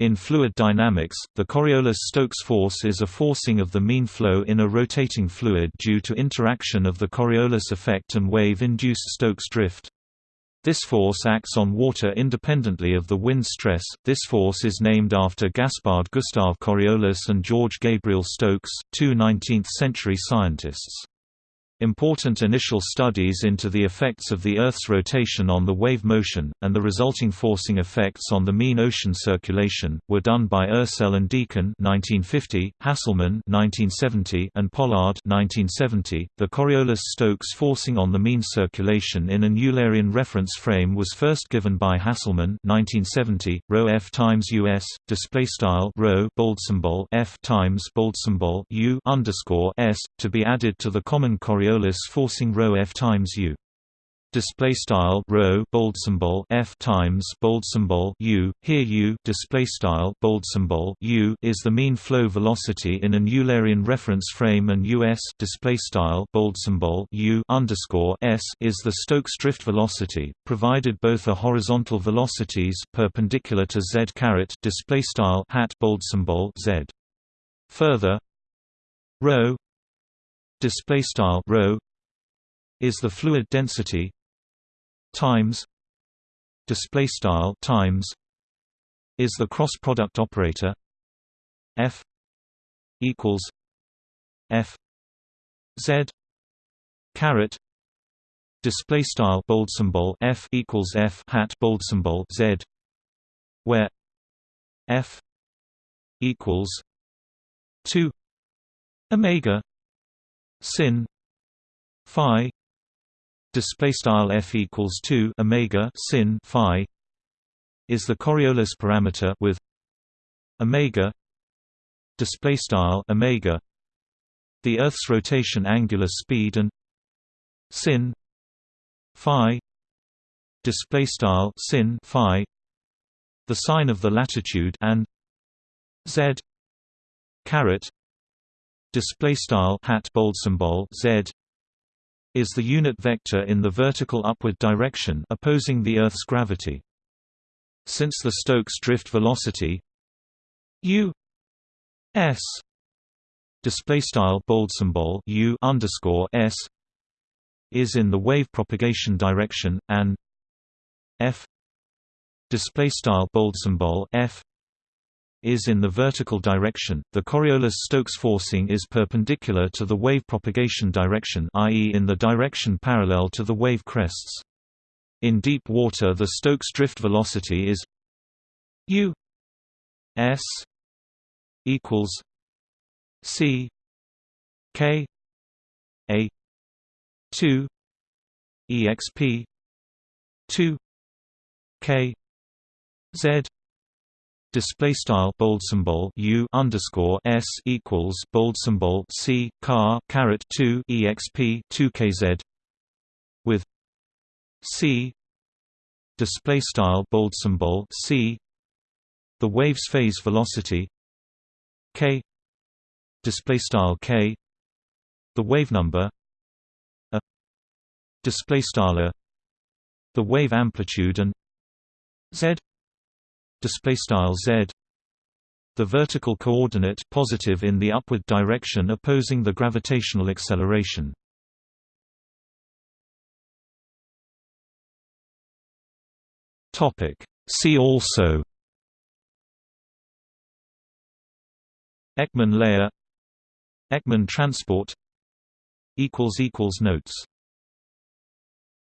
In fluid dynamics, the Coriolis-Stokes force is a forcing of the mean flow in a rotating fluid due to interaction of the Coriolis effect and wave-induced Stokes drift. This force acts on water independently of the wind stress. This force is named after Gaspard Gustave Coriolis and George Gabriel Stokes, two 19th-century scientists. Important initial studies into the effects of the Earth's rotation on the wave motion, and the resulting forcing effects on the mean ocean circulation, were done by Ursell and Deacon 1950, Hasselmann 1970, and Pollard 1970. .The Coriolis-Stokes forcing on the mean circulation in an Eulerian reference frame was first given by Hasselmann 1970, ρ f times us, display style ρ bold symbol f times bold symbol u underscore s, to be added to the common Coriolis Coriolis forcing f times u. Display style rho bold symbol f times bold symbol u. Here u display style bold symbol u is the mean flow velocity in an Eulerian reference frame, and us display style bold symbol u underscore s is the Stokes drift velocity, provided both are horizontal velocities perpendicular to z caret display style hat bold symbol z. Further, rho display style rho is the fluid density times display style times is the cross product operator f equals f z caret display style bold symbol f equals f hat bold symbol z where f equals 2 omega sin. Phi display style f equals 2 omega sin phi is the Coriolis parameter with omega display style omega the earth's rotation angular speed and sin phi display style sin phi the sine of the latitude and z caret display style hat bold symbol z is the unit vector in the vertical upward direction opposing the earth's gravity. Since the stokes drift velocity u s display style bold symbol u underscore s is in the wave propagation direction and f display style bold symbol f is in the vertical direction, the Coriolis-Stokes forcing is perpendicular to the wave propagation direction i.e. in the direction parallel to the wave crests. In deep water the Stokes drift velocity is u s equals c k a 2 exp 2 k z display style bold symbol u underscore s equals bold symbol c car caret 2 exp 2 kz with c display style bold symbol c the wave's phase velocity k display style k the wave number a display style the wave amplitude and z display style z. The vertical coordinate positive in the upward direction opposing the gravitational acceleration. Topic. See also Ekman layer Ekman transport equals equals notes